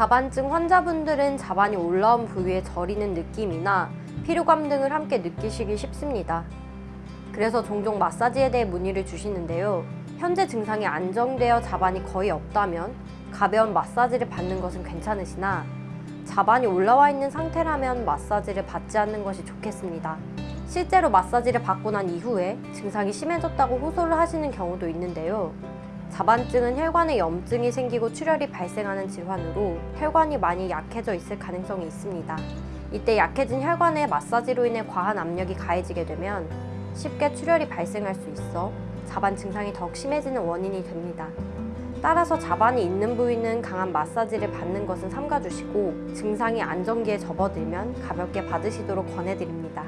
자반증 환자분들은 자반이 올라온 부위에 저리는 느낌이나 피로감 등을 함께 느끼시기 쉽습니다. 그래서 종종 마사지에 대해 문의를 주시는데요. 현재 증상이 안정되어 자반이 거의 없다면 가벼운 마사지를 받는 것은 괜찮으시나 자반이 올라와 있는 상태라면 마사지를 받지 않는 것이 좋겠습니다. 실제로 마사지를 받고 난 이후에 증상이 심해졌다고 호소를 하시는 경우도 있는데요. 자반증은 혈관에 염증이 생기고 출혈이 발생하는 질환으로 혈관이 많이 약해져 있을 가능성이 있습니다. 이때 약해진 혈관에 마사지로 인해 과한 압력이 가해지게 되면 쉽게 출혈이 발생할 수 있어 자반 증상이 더욱 심해지는 원인이 됩니다. 따라서 자반이 있는 부위는 강한 마사지를 받는 것은 삼가주시고 증상이 안정기에 접어들면 가볍게 받으시도록 권해드립니다.